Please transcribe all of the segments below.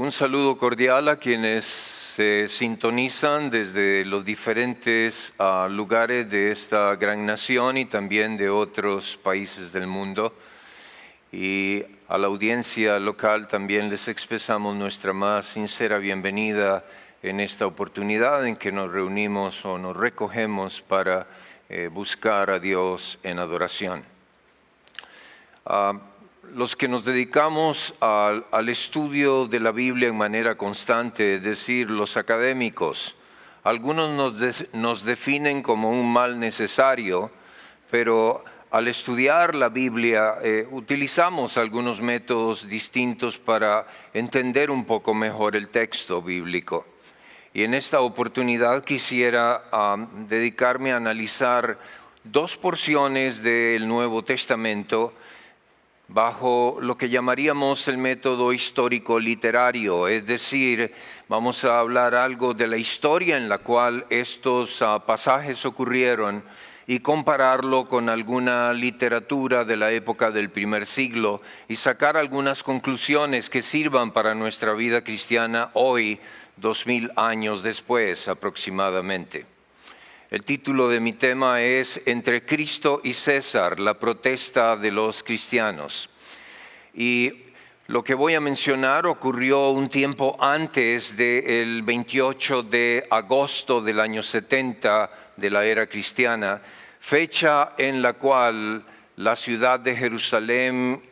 Un saludo cordial a quienes se sintonizan desde los diferentes uh, lugares de esta gran nación y también de otros países del mundo. Y a la audiencia local también les expresamos nuestra más sincera bienvenida en esta oportunidad en que nos reunimos o nos recogemos para eh, buscar a Dios en adoración. Uh, los que nos dedicamos al, estudio de la Biblia en manera constante, es decir, los académicos, algunos nos, nos definen como un mal necesario, pero al estudiar la Biblia eh, utilizamos algunos métodos distintos para entender un poco mejor el texto bíblico. Y en esta oportunidad quisiera dedicarme a analizar dos porciones del Nuevo Testamento bajo lo que llamaríamos el método histórico literario, es decir, vamos a hablar algo de la historia en la cual estos uh, pasajes ocurrieron y compararlo con alguna literatura de la época del primer siglo y sacar algunas conclusiones que sirvan para nuestra vida cristiana hoy, dos mil años después aproximadamente. El título de mi tema es Entre Cristo y César, la protesta de los cristianos. Y lo que voy a mencionar ocurrió un tiempo antes del 28 de agosto del año 70 de la era cristiana, fecha en la cual la ciudad de Jerusalén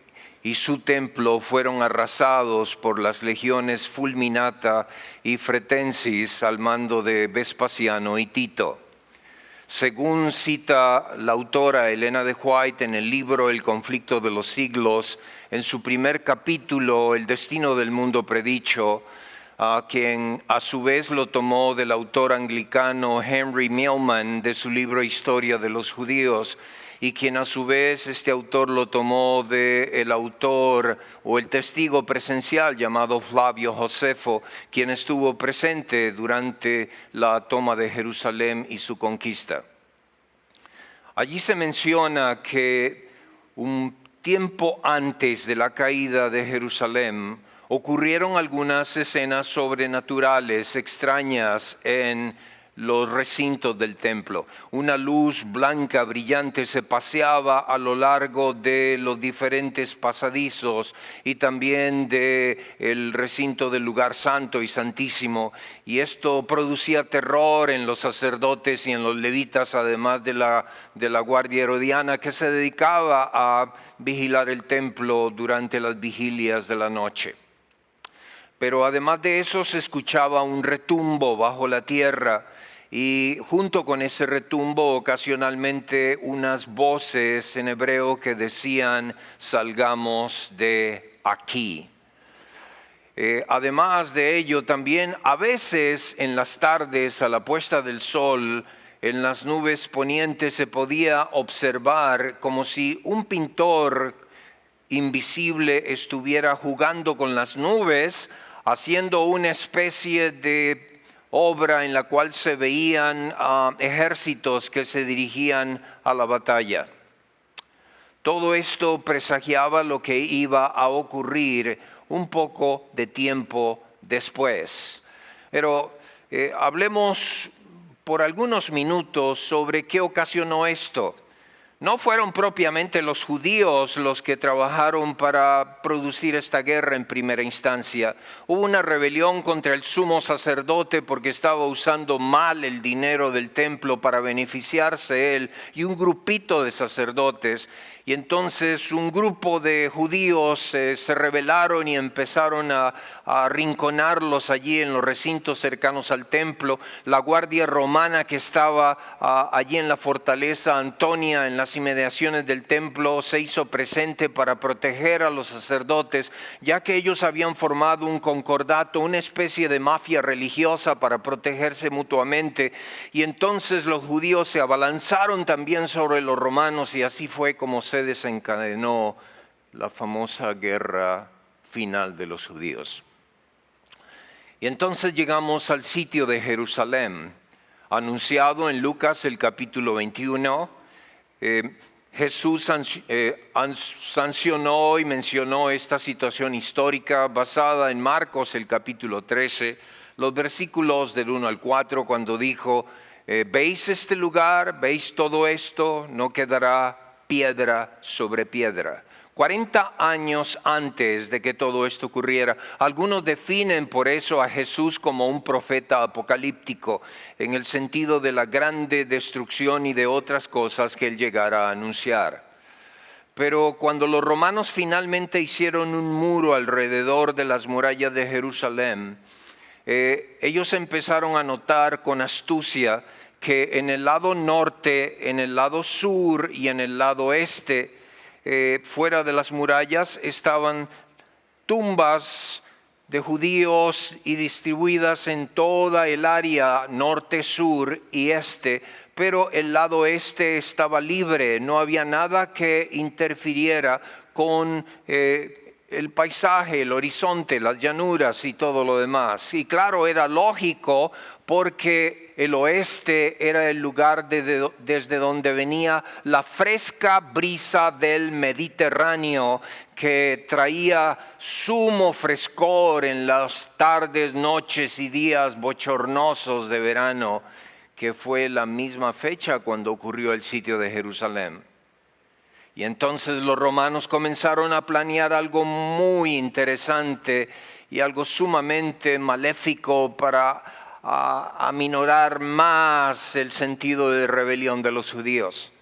y su templo fueron arrasados por las legiones Fulminata y Fretensis al mando de Vespasiano y Tito. Según cita la autora Elena de White en el libro El conflicto de los siglos, en su primer capítulo, El destino del mundo predicho, a quien a su vez lo tomó del autor anglicano Henry Millman de su libro Historia de los Judíos, y quien a su vez este autor lo tomó del el autor o el testigo presencial llamado Flavio Josefo, quien estuvo presente durante la toma de Jerusalén y su conquista. Allí se menciona que un tiempo antes de la caída de Jerusalén ocurrieron algunas escenas sobrenaturales extrañas en los recintos del templo. Una luz blanca brillante se paseaba a lo largo de los diferentes pasadizos y también de el recinto del lugar santo y santísimo y esto producía terror en los sacerdotes y en los levitas además de la de la guardia herodiana que se dedicaba a vigilar el templo durante las vigilias de la noche. Pero además de eso se escuchaba un retumbo bajo la tierra y junto con ese retumbo ocasionalmente unas voces en hebreo que decían salgamos de aquí. Eh, además de ello, también a veces en las tardes a la puesta del sol, en las nubes ponientes se podía observar como si un pintor invisible estuviera jugando con las nubes, haciendo una especie de obra en la cual se veían uh, ejércitos que se dirigían a la batalla. Todo esto presagiaba lo que iba a ocurrir un poco de tiempo después. Pero eh, hablemos por algunos minutos sobre qué ocasionó esto. No fueron propiamente los judíos los que trabajaron para producir esta guerra en primera instancia. Hubo una rebelión contra el sumo sacerdote porque estaba usando mal el dinero del templo para beneficiarse él y un grupito de sacerdotes y entonces un grupo de judíos eh, se rebelaron y empezaron a, a arrinconarlos allí en los recintos cercanos al templo. La guardia romana que estaba a, allí en la fortaleza Antonia, en las inmediaciones del templo, se hizo presente para proteger a los sacerdotes, ya que ellos habían formado un concordato, una especie de mafia religiosa para protegerse mutuamente. Y entonces los judíos se abalanzaron también sobre los romanos y así fue como se desencadenó la famosa guerra final de los judíos. Y entonces llegamos al sitio de Jerusalén, anunciado en Lucas el capítulo 21. Eh, Jesús eh, sancionó y mencionó esta situación histórica basada en Marcos, el capítulo 13, los versículos del 1 al 4, cuando dijo, eh, ¿veis este lugar? ¿Veis todo esto? No quedará piedra sobre piedra. 40 años antes de que todo esto ocurriera. Algunos definen por eso a Jesús como un profeta apocalíptico, en el sentido de la grande destrucción y de otras cosas que él llegara a anunciar. Pero cuando los romanos finalmente hicieron un muro alrededor de las murallas de Jerusalén, eh, ellos empezaron a notar con astucia que en el lado norte, en el lado sur y en el lado este, eh, fuera de las murallas estaban tumbas de judíos y distribuidas en toda el área norte, sur y este, pero el lado este estaba libre, no había nada que interfiriera con eh, el paisaje, el horizonte, las llanuras y todo lo demás. Y claro, era lógico porque el oeste era el lugar desde donde venía la fresca brisa del Mediterráneo que traía sumo frescor en las tardes, noches y días bochornosos de verano, que fue la misma fecha cuando ocurrió el sitio de Jerusalén. Y entonces los romanos comenzaron a planear algo muy interesante y algo sumamente maléfico para a aminorar más el sentido de rebelión de los judíos.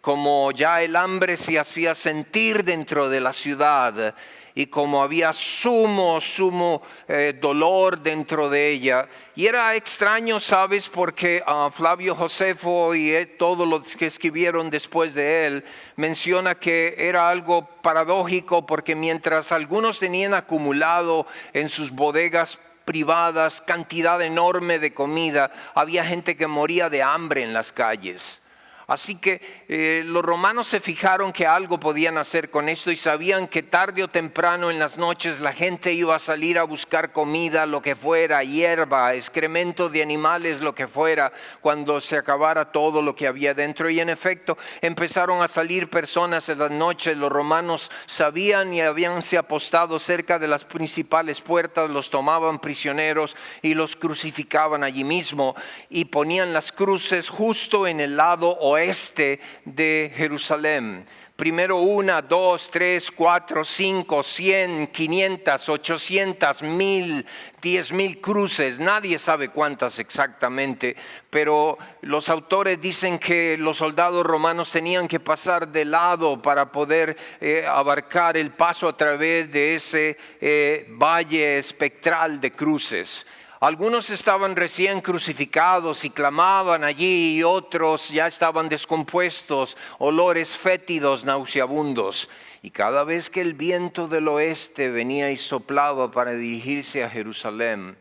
Como ya el hambre se hacía sentir dentro de la ciudad y como había sumo, sumo eh, dolor dentro de ella. Y era extraño, ¿sabes? Porque ah, Flavio Josefo y eh, todos los que escribieron después de él menciona que era algo paradójico porque mientras algunos tenían acumulado en sus bodegas privadas, cantidad enorme de comida, había gente que moría de hambre en las calles. Así que eh, los romanos se fijaron que algo podían hacer con esto y sabían que tarde o temprano en las noches la gente iba a salir a buscar comida, lo que fuera, hierba, excremento de animales, lo que fuera, cuando se acabara todo lo que había dentro. Y en efecto empezaron a salir personas en las noches. Los romanos sabían y habíanse apostado cerca de las principales puertas, los tomaban prisioneros y los crucificaban allí mismo y ponían las cruces justo en el lado oeste de Jerusalén. Primero una, dos, tres, cuatro, cinco, cien, quinientas, ochocientas, mil, diez mil cruces. Nadie sabe cuántas exactamente, pero los autores dicen que los soldados romanos tenían que pasar de lado para poder eh, abarcar el paso a través de ese eh, valle espectral de cruces. Algunos estaban recién crucificados y clamaban allí y otros ya estaban descompuestos, olores fétidos, nauseabundos. Y cada vez que el viento del oeste venía y soplaba para dirigirse a Jerusalén,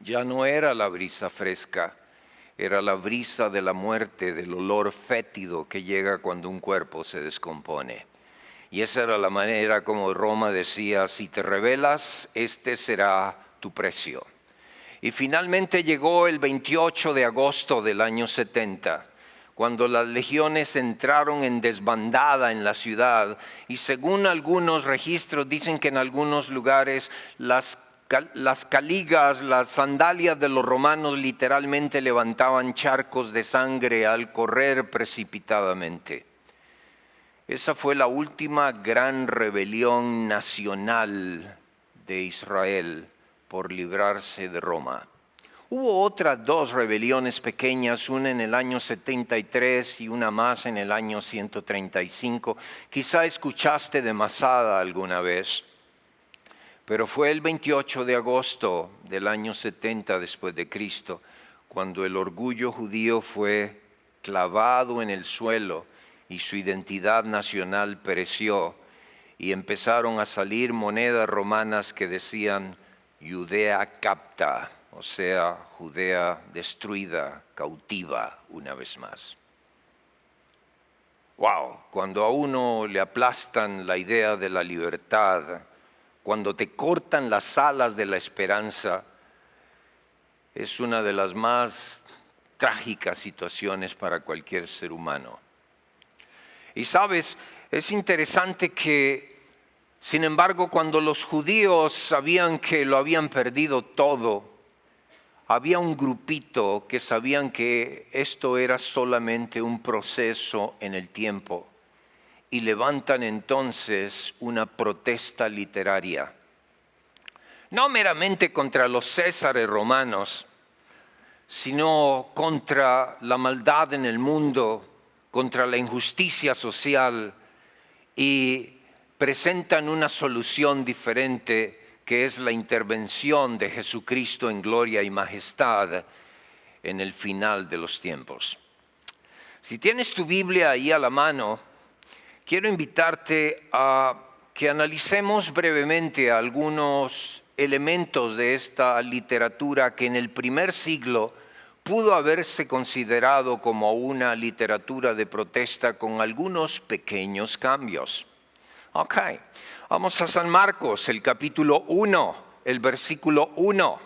ya no era la brisa fresca, era la brisa de la muerte, del olor fétido que llega cuando un cuerpo se descompone. Y esa era la manera como Roma decía, si te rebelas, este será tu precio. Y finalmente llegó el 28 de agosto del año 70, cuando las legiones entraron en desbandada en la ciudad y según algunos registros dicen que en algunos lugares las las caligas, las sandalias de los romanos literalmente levantaban charcos de sangre al correr precipitadamente. Esa fue la última gran rebelión nacional de Israel por librarse de Roma. Hubo otras dos rebeliones pequeñas, una en el año 73 y una más en el año 135. Quizá escuchaste de Masada alguna vez, pero fue el 28 de agosto del año 70 después de Cristo, cuando el orgullo judío fue clavado en el suelo y su identidad nacional pereció y empezaron a salir monedas romanas que decían Judea capta, o sea, Judea destruida, cautiva una vez más. Wow, cuando a uno le aplastan la idea de la libertad, cuando te cortan las alas de la esperanza, es una de las más trágicas situaciones para cualquier ser humano. Y sabes, es interesante que, sin embargo, cuando los judíos sabían que lo habían perdido todo, había un grupito que sabían que esto era solamente un proceso en el tiempo y levantan entonces una protesta literaria. No meramente contra los césares romanos, sino contra la maldad en el mundo, contra la injusticia social y presentan una solución diferente que es la intervención de Jesucristo en gloria y majestad en el final de los tiempos. Si tienes tu Biblia ahí a la mano, quiero invitarte a que analicemos brevemente algunos elementos de esta literatura que en el primer siglo pudo haberse considerado como una literatura de protesta con algunos pequeños cambios. Ok, vamos a San Marcos, el capítulo 1, el versículo 1.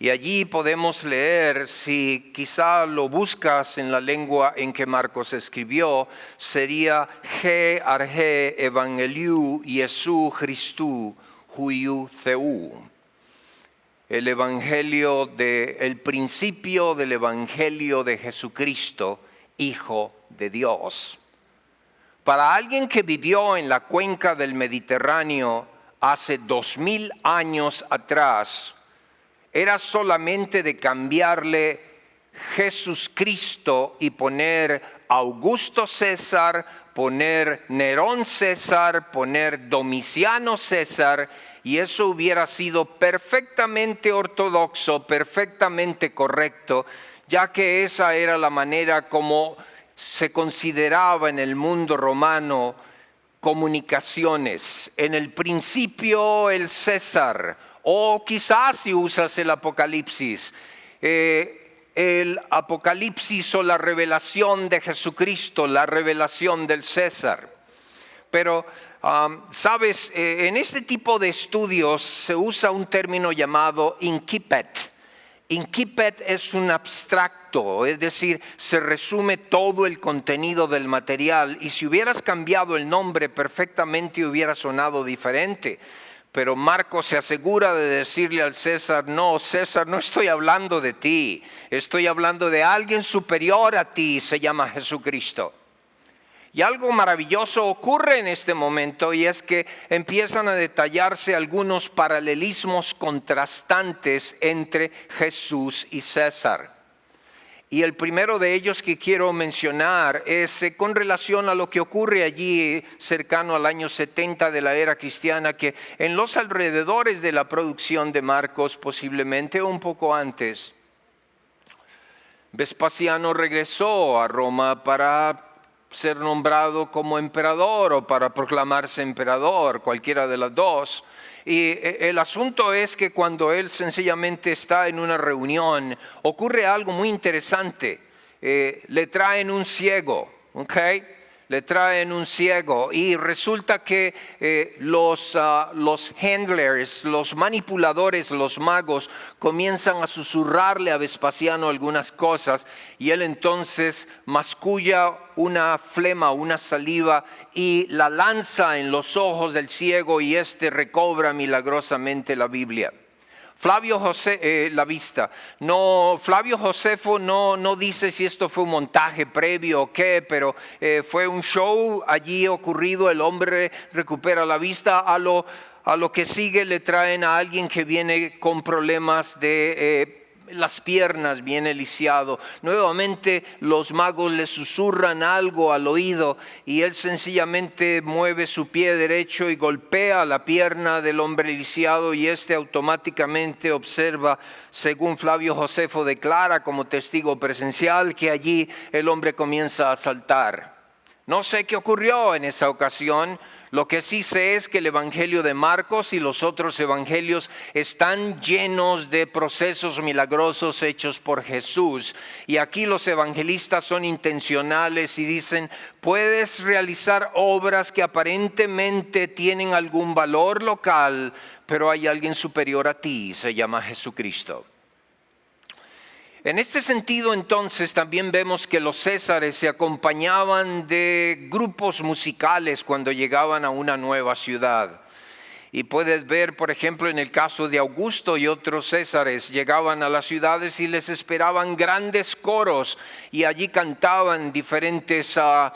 Y allí podemos leer, si quizá lo buscas en la lengua en que Marcos escribió, sería G arge evangeliu Jesu Christu huiu theu. El evangelio de el principio del evangelio de Jesucristo, hijo de Dios. Para alguien que vivió en la cuenca del Mediterráneo hace dos mil años atrás, era solamente de cambiarle Jesús Cristo y poner Augusto César, poner Nerón César, poner Domiciano César, y eso hubiera sido perfectamente ortodoxo, perfectamente correcto, ya que esa era la manera como se consideraba en el mundo romano comunicaciones. En el principio el César, o quizás si usas el Apocalipsis, eh, el Apocalipsis o la revelación de Jesucristo, la revelación del César. Pero, sabes, eh, en este tipo de estudios se usa un término llamado incipet. Incipet es un abstracto, es decir, se resume todo el contenido del material y si hubieras cambiado el nombre perfectamente hubiera sonado diferente. Pero Marcos se asegura de decirle al César, no, César, no estoy hablando de ti, estoy hablando de alguien superior a ti, se llama Jesucristo. Y algo maravilloso ocurre en este momento y es que empiezan a detallarse algunos paralelismos contrastantes entre Jesús y César. Y el primero de ellos que quiero mencionar es eh, con relación a lo que ocurre allí cercano al año 70 de la era cristiana, que en los alrededores de la producción de Marcos, posiblemente un poco antes, Vespasiano regresó a Roma para ser nombrado como emperador o para proclamarse emperador, cualquiera de las dos. Y eh, el asunto es que cuando él sencillamente está en una reunión, ocurre algo muy interesante. Eh, le traen un ciego, ¿ok? Le traen un ciego y resulta que eh, los, ah, los handlers, los manipuladores, los magos comienzan a susurrarle a Vespasiano algunas cosas y él entonces masculla una flema, una saliva y la lanza en los ojos del ciego y éste recobra milagrosamente la Biblia. Flavio José, eh, la vista. No, Flavio Josefo no, no dice si esto fue un montaje previo o qué, pero eh, fue un show allí ocurrido, el hombre recupera la vista, a lo, a lo que sigue le traen a alguien que viene con problemas de... Eh, las piernas viene lisiado. Nuevamente los magos le susurran algo al oído y él sencillamente mueve su pie derecho y golpea la pierna del hombre lisiado y éste automáticamente observa, según Flavio Josefo declara como testigo presencial, que allí el hombre comienza a saltar. No sé qué ocurrió en esa ocasión, lo que sí sé es que el Evangelio de Marcos y los otros evangelios están llenos de procesos milagrosos hechos por Jesús. Y aquí los evangelistas son intencionales y dicen, puedes realizar obras que aparentemente tienen algún valor local, pero hay alguien superior a ti, se llama Jesucristo. En este sentido, entonces, también vemos que los césares se acompañaban de grupos musicales cuando llegaban a una nueva ciudad. Y puedes ver, por ejemplo, en el caso de Augusto y otros césares, llegaban a las ciudades y les esperaban grandes coros y allí cantaban diferentes uh,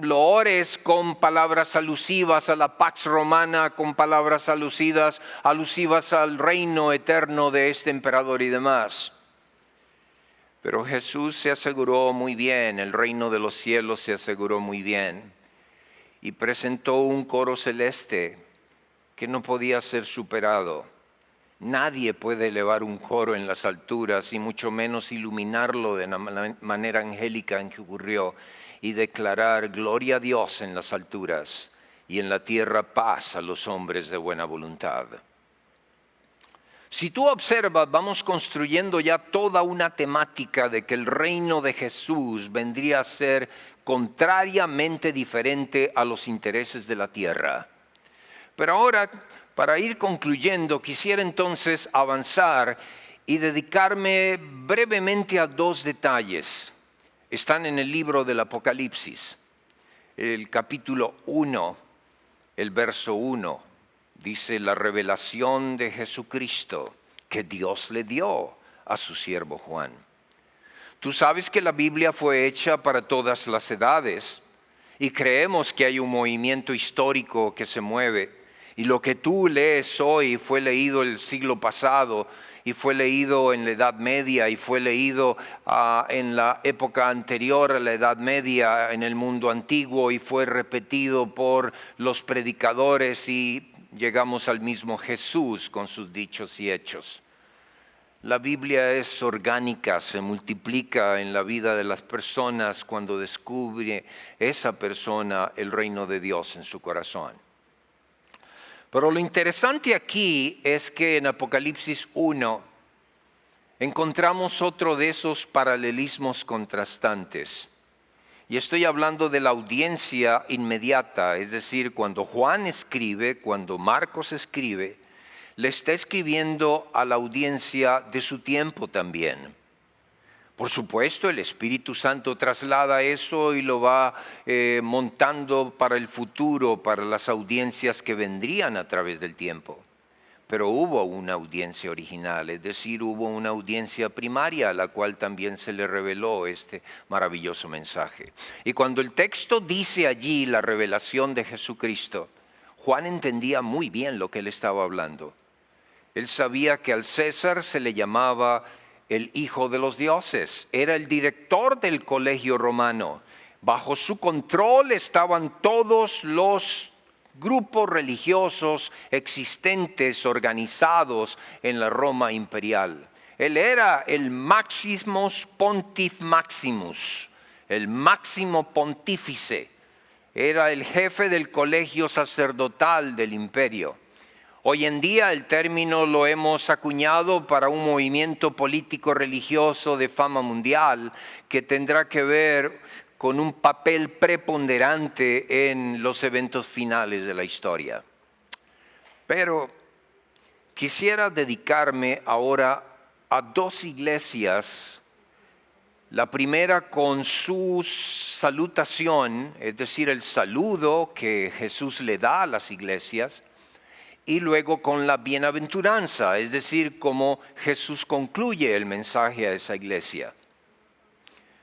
loores con palabras alusivas a la pax romana, con palabras alusivas, alusivas al reino eterno de este emperador y demás. Pero Jesús se aseguró muy bien, el reino de los cielos se aseguró muy bien y presentó un coro celeste que no podía ser superado. Nadie puede elevar un coro en las alturas y mucho menos iluminarlo de la manera angélica en que ocurrió y declarar gloria a Dios en las alturas y en la tierra paz a los hombres de buena voluntad. Si tú observas, vamos construyendo ya toda una temática de que el reino de Jesús vendría a ser contrariamente diferente a los intereses de la tierra. Pero ahora, para ir concluyendo, quisiera entonces avanzar y dedicarme brevemente a dos detalles. Están en el libro del Apocalipsis, el capítulo 1, el verso 1, dice la revelación de Jesucristo que Dios le dio a su siervo Juan. Tú sabes que la Biblia fue hecha para todas las edades y creemos que hay un movimiento histórico que se mueve y lo que tú lees hoy fue leído el siglo pasado y fue leído en la Edad Media y fue leído ah, en la época anterior a la Edad Media en el mundo antiguo y fue repetido por los predicadores y llegamos al mismo Jesús con sus dichos y hechos. La Biblia es orgánica, se multiplica en la vida de las personas cuando descubre esa persona el reino de Dios en su corazón. Pero lo interesante aquí es que en Apocalipsis 1 encontramos otro de esos paralelismos contrastantes. Y estoy hablando de la audiencia inmediata, es decir, cuando Juan escribe, cuando Marcos escribe, le está escribiendo a la audiencia de su tiempo también. Por supuesto, el Espíritu Santo traslada eso y lo va eh, montando para el futuro, para las audiencias que vendrían a través del tiempo. Pero hubo una audiencia original, es decir, hubo una audiencia primaria a la cual también se le reveló este maravilloso mensaje. Y cuando el texto dice allí la revelación de Jesucristo, Juan entendía muy bien lo que él estaba hablando. Él sabía que al César se le llamaba el hijo de los dioses, era el director del colegio romano. Bajo su control estaban todos los grupos religiosos existentes, organizados en la Roma imperial. Él era el Maximus Pontif Maximus, el máximo pontífice. Era el jefe del colegio sacerdotal del imperio. Hoy en día el término lo hemos acuñado para un movimiento político religioso de fama mundial que tendrá que ver con un papel preponderante en los eventos finales de la historia. Pero quisiera dedicarme ahora a dos iglesias, la primera con su salutación, es decir, el saludo que Jesús le da a las iglesias, y luego con la bienaventuranza, es decir, cómo Jesús concluye el mensaje a esa iglesia.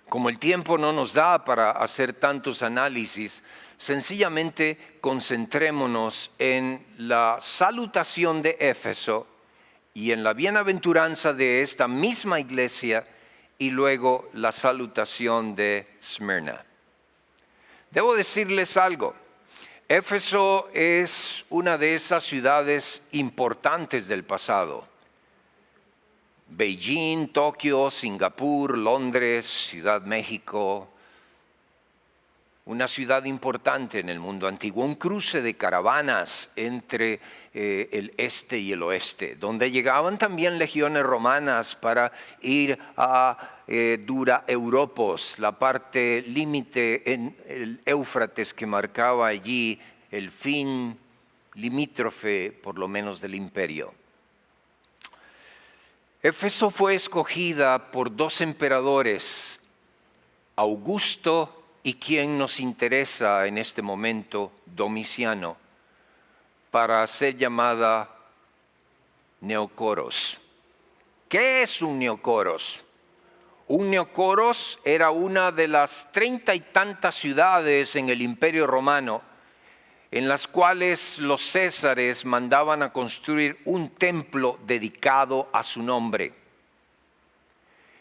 Como el tiempo no nos da para hacer tantos análisis, sencillamente concentrémonos en la salutación de Éfeso y en la bienaventuranza de esta misma iglesia y luego la salutación de Smyrna. Debo decirles algo. Éfeso es una de esas ciudades importantes del pasado. Beijing, Tokio, Singapur, Londres, Ciudad México, una ciudad importante en el mundo antiguo, un cruce de caravanas entre eh, el este y el oeste, donde llegaban también legiones romanas para ir a eh, Dura Europos, la parte límite en el Éufrates que marcaba allí el fin limítrofe, por lo menos, del imperio. Éfeso fue escogida por dos emperadores, Augusto y quien nos interesa en este momento, Domiciano, para ser llamada Neocoros. ¿Qué es un Neocoros? Un Neocoros era una de las treinta y tantas ciudades en el Imperio Romano en las cuales los césares mandaban a construir un templo dedicado a su nombre.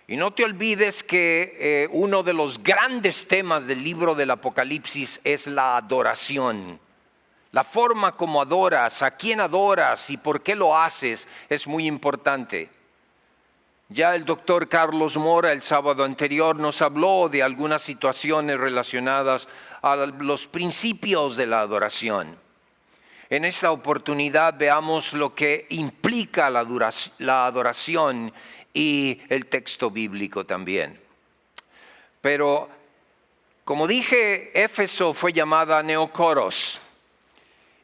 Y no te olvides que eh, uno de los grandes temas del libro del Apocalipsis es la adoración. La forma como adoras, a quién adoras y por qué lo haces es muy importante. Ya el doctor Carlos Mora el sábado anterior nos habló de algunas situaciones relacionadas a los principios de la adoración. En esta oportunidad veamos lo que implica la, adoración y el texto bíblico también. Pero, como dije, Éfeso fue llamada Neocoros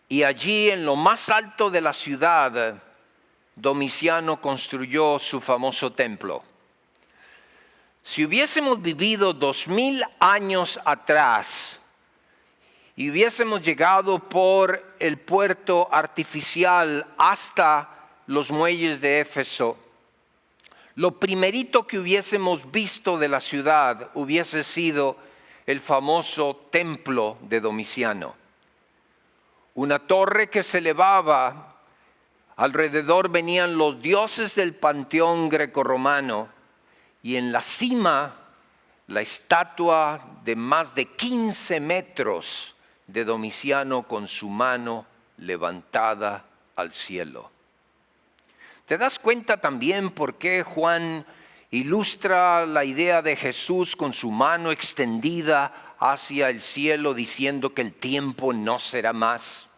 y allí en lo más alto de la ciudad, Domiciano construyó su famoso templo. Si hubiésemos vivido dos mil años atrás, y hubiésemos llegado por el puerto artificial hasta los muelles de Éfeso, lo primerito que hubiésemos visto de la ciudad hubiese sido el famoso templo de Domiciano. Una torre que se elevaba, alrededor venían los dioses del panteón grecorromano y en la cima la estatua de más de 15 metros de Domiciano con su mano levantada al cielo. ¿Te das cuenta también por qué Juan ilustra la idea de Jesús con su mano extendida hacia el cielo diciendo que el tiempo no será más?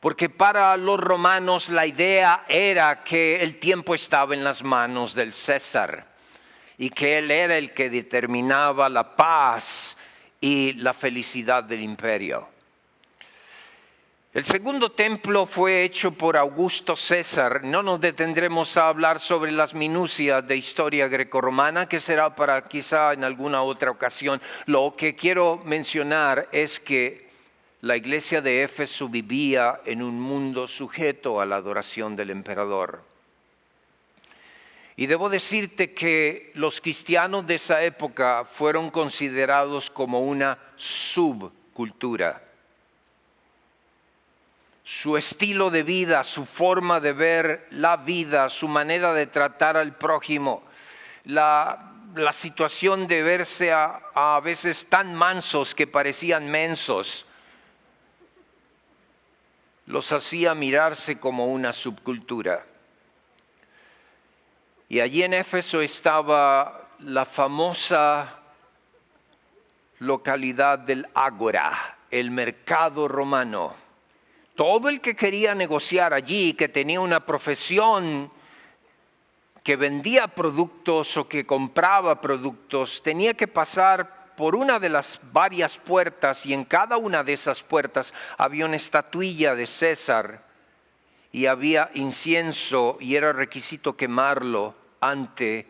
Porque para los romanos la idea era que el tiempo estaba en las manos del César y que él era el que determinaba la paz y la felicidad del imperio. El segundo templo fue hecho por Augusto César. No nos detendremos a hablar sobre las minucias de historia grecorromana, que será para quizá en alguna otra ocasión. Lo que quiero mencionar es que la iglesia de Éfeso vivía en un mundo sujeto a la adoración del emperador. Y debo decirte que los cristianos de esa época fueron considerados como una subcultura. Su estilo de vida, su forma de ver la vida, su manera de tratar al prójimo, la, situación de verse a, a veces tan mansos que parecían mensos, los hacía mirarse como una subcultura. Y allí en Éfeso estaba la famosa localidad del Ágora, el mercado romano. Todo el que quería negociar allí, que tenía una profesión, que vendía productos o que compraba productos, tenía que pasar por una de las varias puertas y en cada una de esas puertas había una estatuilla de César y había incienso y era requisito quemarlo ante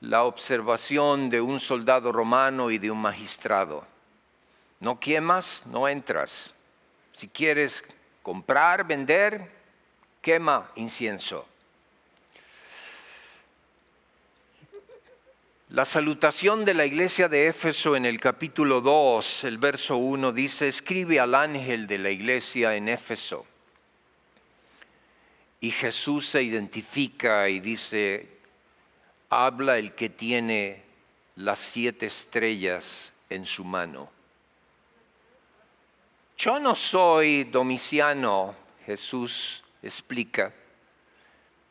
la observación de un soldado romano y de un magistrado. No quemas, no entras. Si quieres comprar, vender, quema incienso. La salutación de la iglesia de Éfeso en el capítulo 2, el verso 1 dice, escribe al ángel de la iglesia en Éfeso y Jesús se identifica y dice, habla el que tiene las siete estrellas en su mano. Yo no soy domiciano, Jesús explica.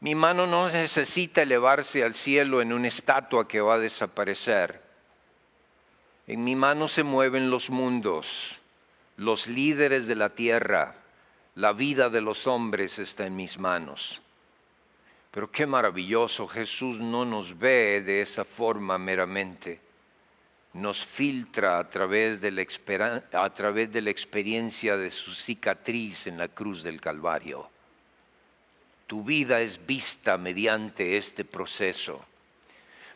Mi mano no necesita elevarse al cielo en una estatua que va a desaparecer. En mi mano se mueven los mundos, los líderes de la tierra, la vida de los hombres está en mis manos. Pero qué maravilloso, Jesús no nos ve de esa forma meramente, nos filtra a través, de la experiencia de su cicatriz en la cruz del Calvario. Tu vida es vista mediante este proceso.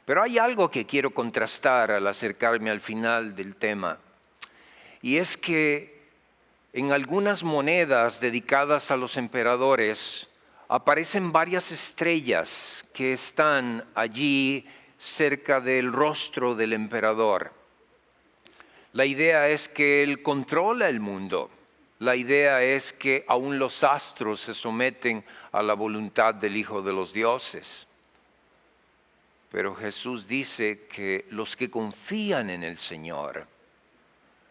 Pero hay algo que quiero contrastar al acercarme al final del tema, y es que en algunas monedas dedicadas a los emperadores aparecen varias estrellas que están allí cerca del rostro del emperador. La idea es que él controla el mundo. La idea es que aún los astros se someten a la voluntad del Hijo de los Dioses. Pero Jesús dice que los que confían en el Señor,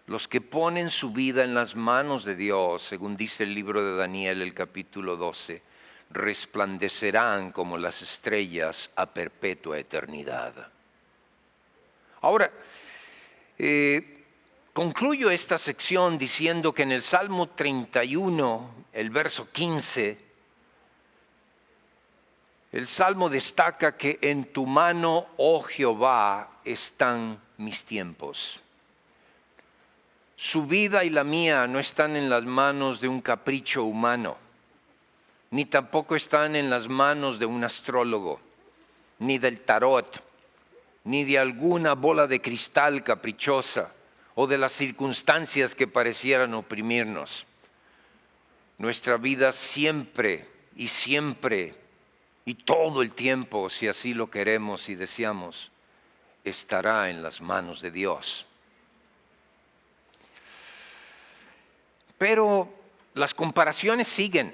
los que ponen su vida en las manos de Dios, según dice el libro de Daniel, el capítulo 12, resplandecerán como las estrellas a perpetua eternidad. Ahora, eh, concluyo esta sección diciendo que en el Salmo 31, el verso 15, el Salmo destaca que en tu mano, oh Jehová, están mis tiempos. Su vida y la mía no están en las manos de un capricho humano, ni tampoco están en las manos de un astrólogo, ni del tarot, ni de alguna bola de cristal caprichosa o de las circunstancias que parecieran oprimirnos. Nuestra vida siempre y siempre y todo el tiempo, si así lo queremos y deseamos, estará en las manos de Dios. Pero las comparaciones siguen,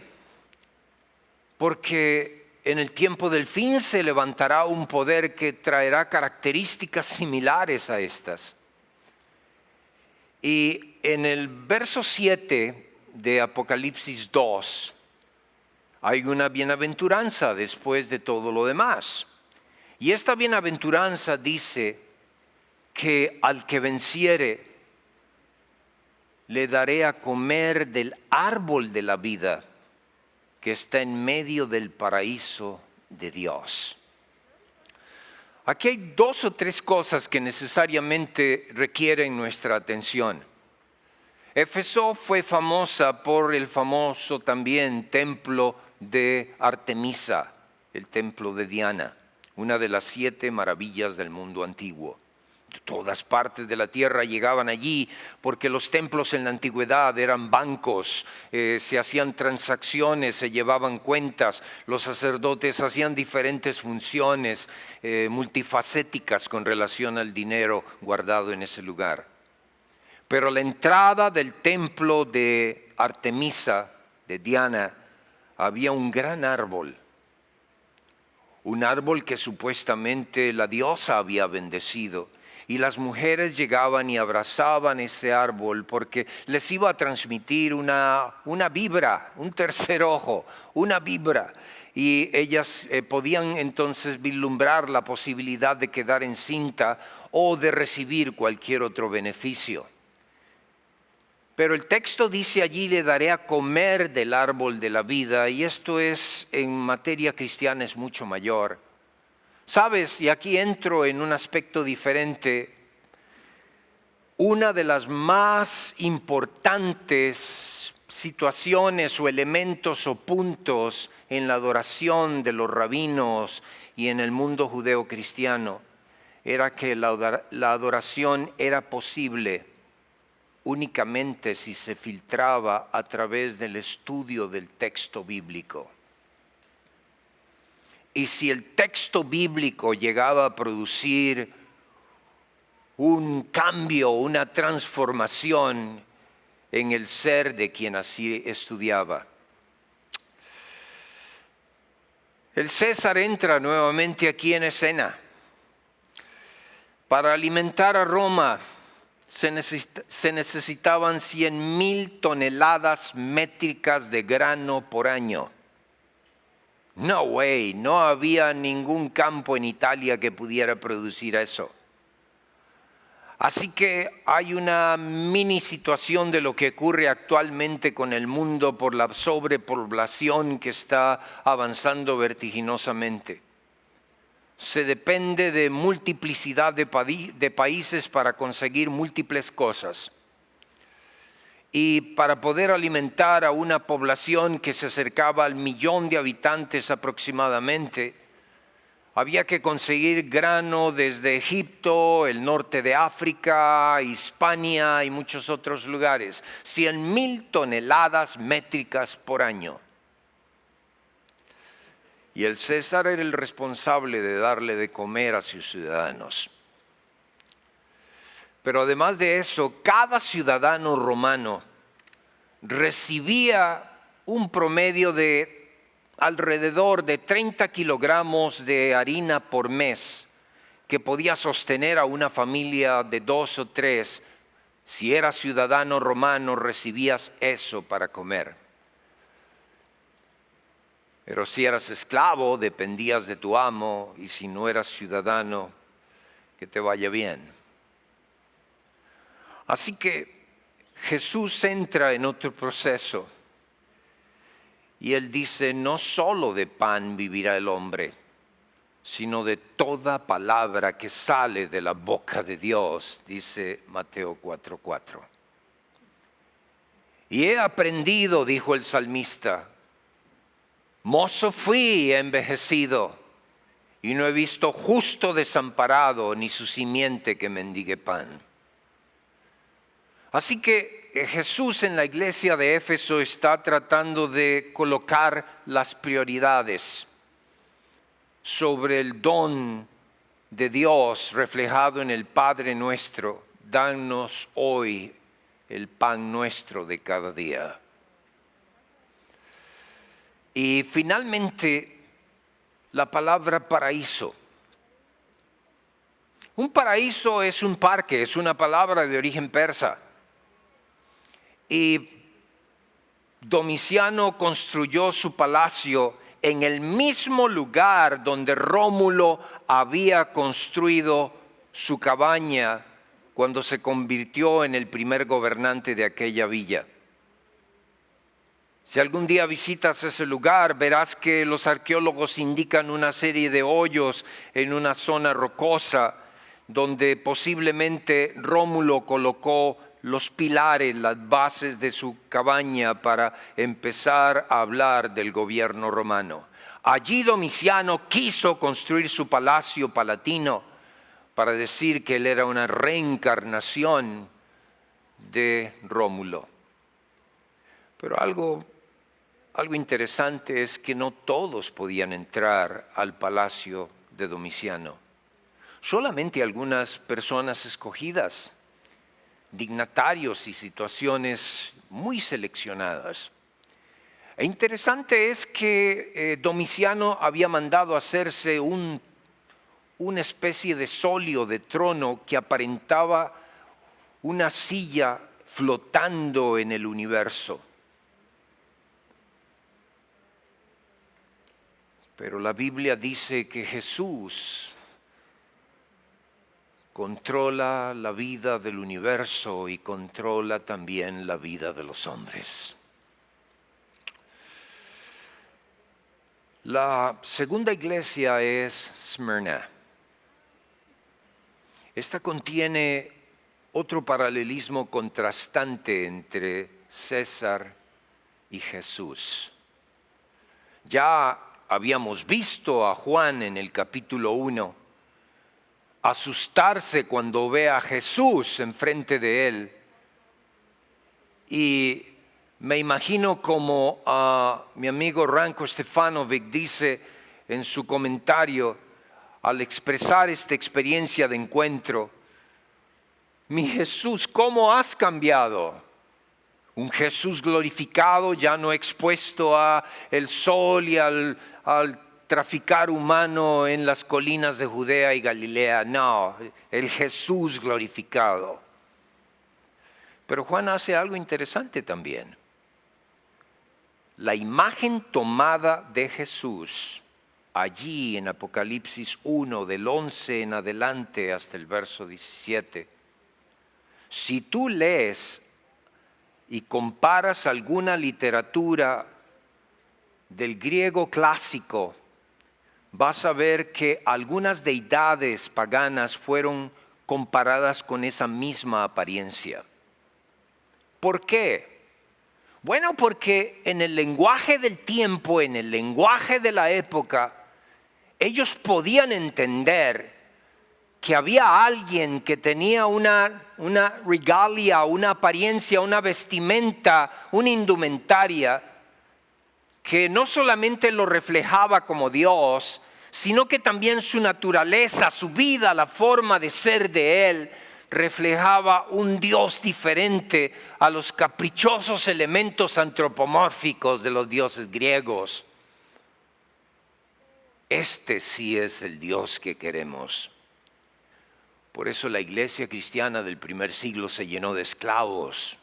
porque en el tiempo del fin se levantará un poder que traerá características similares a estas. Y en el verso 7 de Apocalipsis 2, hay una bienaventuranza después de todo lo demás. Y esta bienaventuranza dice que al que venciere le daré a comer del árbol de la vida que está en medio del paraíso de Dios. Aquí hay dos o tres cosas que necesariamente requieren nuestra atención. Éfeso fue famosa por el famoso también templo de Artemisa, el templo de Diana, una de las siete maravillas del mundo antiguo. Todas partes de la tierra llegaban allí porque los templos en la antigüedad eran bancos, eh, se hacían transacciones, se llevaban cuentas, los sacerdotes hacían diferentes funciones eh, multifacéticas con relación al dinero guardado en ese lugar. Pero la entrada del templo de Artemisa, de Diana, había un gran árbol, un árbol que supuestamente la diosa había bendecido. Y las mujeres llegaban y abrazaban ese árbol porque les iba a transmitir una, una vibra, un tercer ojo, una vibra. Y ellas eh, podían entonces vislumbrar la posibilidad de quedar encinta o de recibir cualquier otro beneficio. Pero el texto dice allí le daré a comer del árbol de la vida y esto es en materia cristiana es mucho mayor. Sabes, y aquí entro en un aspecto diferente, una de las más importantes situaciones o elementos o puntos en la adoración de los rabinos y en el mundo judeo cristiano era que la adoración era posible únicamente si se filtraba a través del estudio del texto bíblico. Y si el texto bíblico llegaba a producir un cambio, una transformación en el ser de quien así estudiaba. El César entra nuevamente aquí en escena para alimentar a Roma se, necesitaban 100 mil toneladas métricas de grano por año. No way, no había ningún campo en Italia que pudiera producir eso. Así que hay una mini situación de lo que ocurre actualmente con el mundo por la sobrepoblación que está avanzando vertiginosamente se depende de multiplicidad de, países para conseguir múltiples cosas. Y para poder alimentar a una población que se acercaba al millón de habitantes aproximadamente, había que conseguir grano desde Egipto, el norte de África, Hispania y muchos otros lugares. 100 mil toneladas métricas por año. Y el César era el responsable de darle de comer a sus ciudadanos. Pero además de eso, cada ciudadano romano recibía un promedio de alrededor de 30 kilogramos de harina por mes que podía sostener a una familia de dos o tres. Si eras ciudadano romano recibías eso para comer. Pero si eras esclavo dependías de tu amo y si no eras ciudadano, que te vaya bien. Así que Jesús entra en otro proceso y él dice, no solo de pan vivirá el hombre, sino de toda palabra que sale de la boca de Dios, dice Mateo 4:4. Y he aprendido, dijo el salmista, mozo fui envejecido, y no he visto justo desamparado ni su simiente que mendigue pan. Así que eh, Jesús en la iglesia de Éfeso está tratando de colocar las prioridades sobre el don de Dios reflejado en el Padre nuestro. Danos hoy el pan nuestro de cada día. Y finalmente, la palabra paraíso. Un paraíso es un parque, es una palabra de origen persa y Domiciano construyó su palacio en el mismo lugar donde Rómulo había construido su cabaña cuando se convirtió en el primer gobernante de aquella villa. Si algún día visitas ese lugar, verás que los arqueólogos indican una serie de hoyos en una zona rocosa donde posiblemente Rómulo colocó los pilares, las bases de su cabaña para empezar a hablar del gobierno romano. Allí Domiciano quiso construir su palacio palatino para decir que él era una reencarnación de Rómulo. Pero algo, algo interesante es que no todos podían entrar al palacio de Domiciano. Solamente algunas personas escogidas dignatarios y situaciones muy seleccionadas. E interesante es que eh, Domiciano había mandado hacerse un, una especie de solio de trono que aparentaba una silla flotando en el universo. Pero la Biblia dice que Jesús controla la vida del universo y controla también la vida de los hombres. La segunda iglesia es Smyrna. Esta contiene otro paralelismo contrastante entre César y Jesús. Ya habíamos visto a Juan en el capítulo 1 asustarse cuando ve a Jesús enfrente de él. Y me imagino como a mi amigo Ranko Stefanovic dice en su comentario al expresar esta experiencia de encuentro, mi Jesús, ¿cómo has cambiado? Un Jesús glorificado, ya no expuesto a el sol y al, al traficar humano en las colinas de Judea y Galilea, no, el Jesús glorificado. Pero Juan hace algo interesante también. La imagen tomada de Jesús allí en Apocalipsis 1, del 11 en adelante hasta el verso 17, si tú lees y comparas alguna literatura del griego clásico vas a ver que algunas deidades paganas fueron comparadas con esa misma apariencia. ¿Por qué? Bueno, porque en el lenguaje del tiempo, en el lenguaje de la época, ellos podían entender que había alguien que tenía una, una regalia, una apariencia, una vestimenta, una indumentaria, que no solamente lo reflejaba como Dios, sino que también su naturaleza, su vida, la forma de ser de Él, reflejaba un Dios diferente a los caprichosos elementos antropomórficos de los dioses griegos. Este sí es el Dios que queremos. Por eso la iglesia cristiana del primer siglo se llenó de esclavos,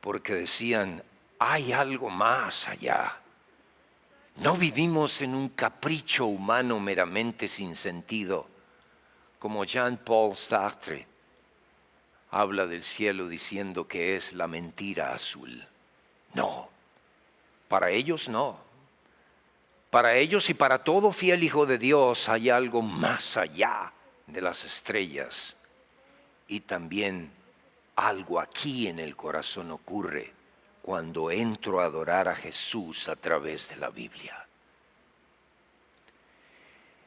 porque decían, hay algo más allá. No vivimos en un capricho humano meramente sin sentido, como Jean-Paul Sartre habla del cielo diciendo que es la mentira azul. No, para ellos no. Para ellos y para todo fiel hijo de Dios hay algo más allá de las estrellas. Y también algo aquí en el corazón ocurre cuando entro a adorar a Jesús a través de la Biblia.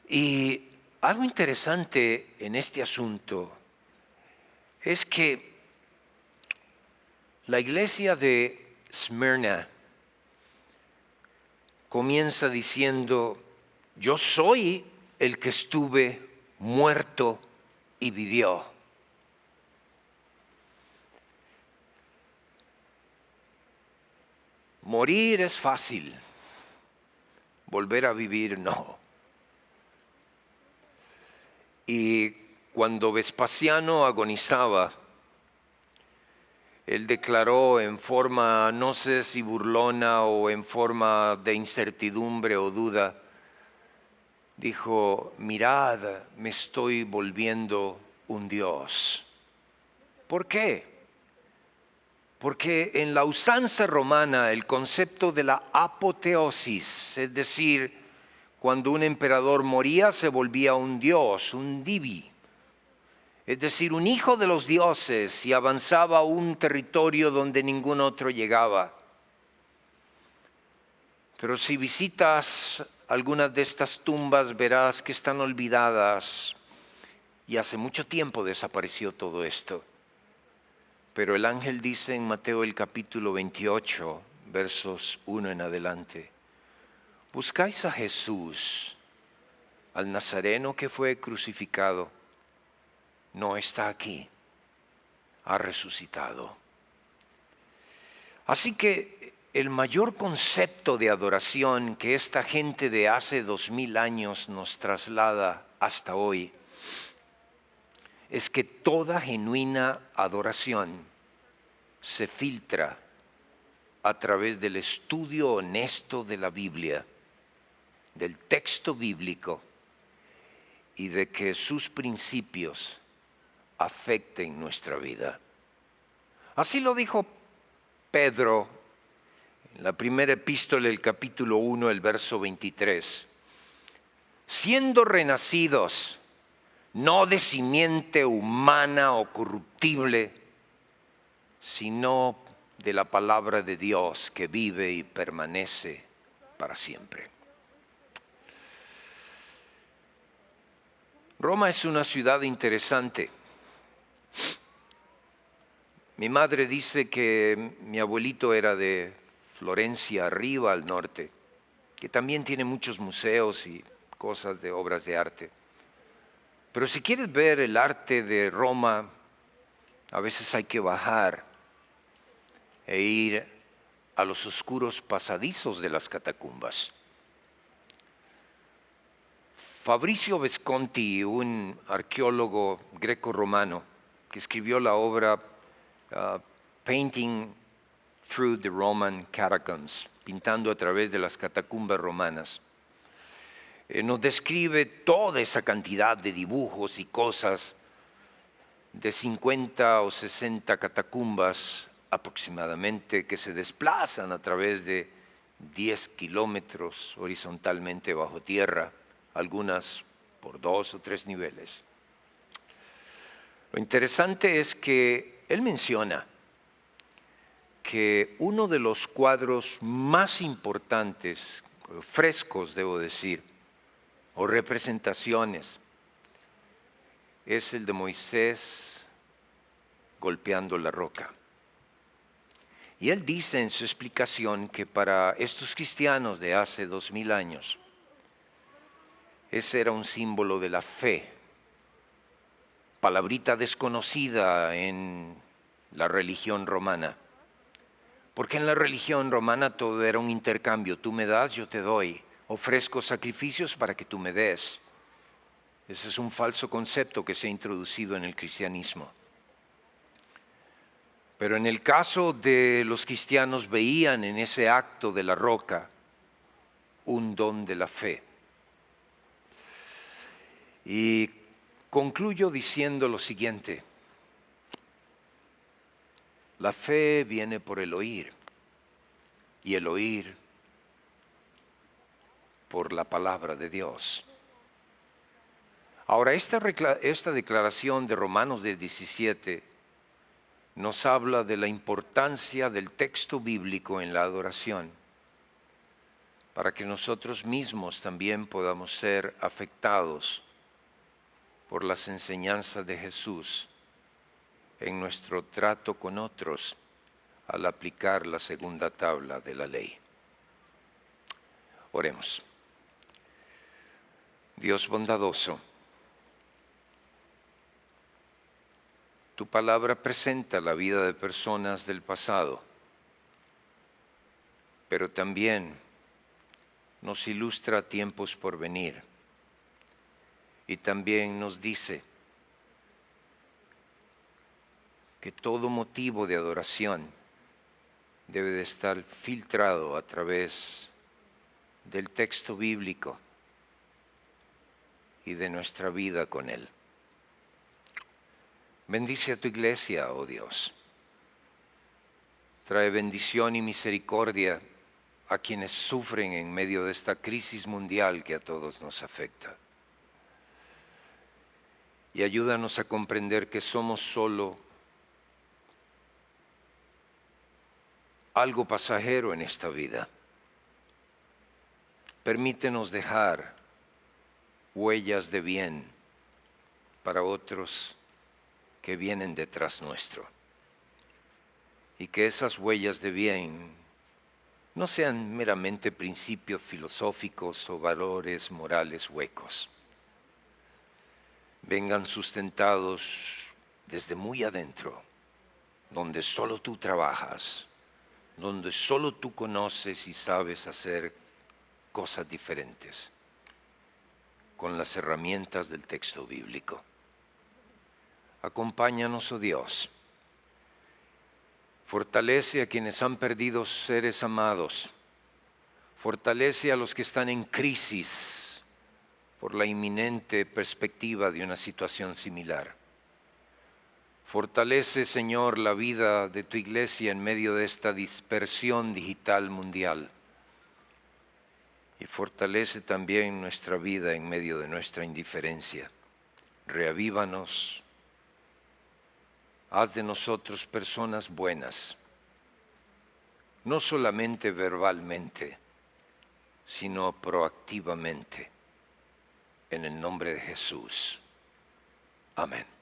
Y algo interesante en este asunto es que la iglesia de Smyrna comienza diciendo, yo soy el que estuve muerto y vivió. Morir es fácil, volver a vivir no. Y cuando Vespasiano agonizaba, él declaró en forma, no sé si burlona o en forma de incertidumbre o duda, dijo, mirad, me estoy volviendo un Dios. ¿Por qué? Porque en la usanza romana el concepto de la apoteosis, es decir, cuando un emperador moría se volvía un dios, un divi, es decir, un hijo de los dioses y avanzaba a un territorio donde ningún otro llegaba. Pero si visitas algunas de estas tumbas verás que están olvidadas y hace mucho tiempo desapareció todo esto. Pero el ángel dice en Mateo el capítulo 28, versos 1 en adelante, buscáis a Jesús, al Nazareno que fue crucificado, no está aquí, ha resucitado. Así que el mayor concepto de adoración que esta gente de hace dos mil años nos traslada hasta hoy es que toda genuina adoración se filtra a través del estudio honesto de la Biblia, del texto bíblico y de que sus principios afecten nuestra vida. Así lo dijo Pedro en la primera epístola del capítulo 1, el verso 23. Siendo renacidos, no de simiente humana o corruptible, sino de la palabra de Dios que vive y permanece para siempre. Roma es una ciudad interesante. Mi madre dice que mi abuelito era de Florencia, arriba al norte, que también tiene muchos museos y cosas de obras de arte. Pero si quieres ver el arte de Roma, a veces hay que bajar e ir a los oscuros pasadizos de las catacumbas. Fabricio Visconti, un arqueólogo greco-romano, que escribió la obra uh, Painting Through the Roman Catacombs, pintando a través de las catacumbas romanas, eh, nos describe toda esa cantidad de dibujos y cosas de 50 o 60 catacumbas aproximadamente que se desplazan a través de 10 kilómetros horizontalmente bajo tierra, algunas por dos o tres niveles. Lo interesante es que él menciona que uno de los cuadros más importantes, frescos debo decir, o representaciones, es el de Moisés golpeando la roca. Y él dice en su explicación que para estos cristianos de hace dos mil años, ese era un símbolo de la fe, palabrita desconocida en la religión romana. Porque en la religión romana todo era un intercambio, tú me das, yo te doy, ofrezco sacrificios para que tú me des. Ese es un falso concepto que se ha introducido en el cristianismo. Pero en el caso de los cristianos veían en ese acto de la roca un don de la fe. Y concluyo diciendo lo siguiente. La fe viene por el oír y el oír por la palabra de Dios. Ahora, esta, esta declaración de Romanos de 17 nos habla de la importancia del texto bíblico en la adoración, para que nosotros mismos también podamos ser afectados por las enseñanzas de Jesús en nuestro trato con otros al aplicar la segunda tabla de la ley. Oremos. Dios bondadoso, tu palabra presenta la vida de personas del pasado, pero también nos ilustra tiempos por venir y también nos dice que todo motivo de adoración debe de estar filtrado a través del texto bíblico y de nuestra vida con Él. Bendice a tu iglesia, oh Dios. Trae bendición y misericordia a quienes sufren en medio de esta crisis mundial que a todos nos afecta. Y ayúdanos a comprender que somos solo algo pasajero en esta vida. Permítenos dejar huellas de bien para otros que vienen detrás nuestro. Y que esas huellas de bien no sean meramente principios filosóficos o valores morales huecos. Vengan sustentados desde muy adentro, donde solo tú trabajas donde solo tú conoces y sabes hacer cosas diferentes con las herramientas del texto bíblico. Acompáñanos, oh Dios. Fortalece a quienes han perdido seres amados. Fortalece a los que están en crisis por la inminente perspectiva de una situación similar. Fortalece, Señor, la vida de tu iglesia en medio de esta dispersión digital mundial. Y fortalece también nuestra vida en medio de nuestra indiferencia. Reavívanos. Haz de nosotros personas buenas, no solamente verbalmente, sino proactivamente. En el nombre de Jesús. Amén.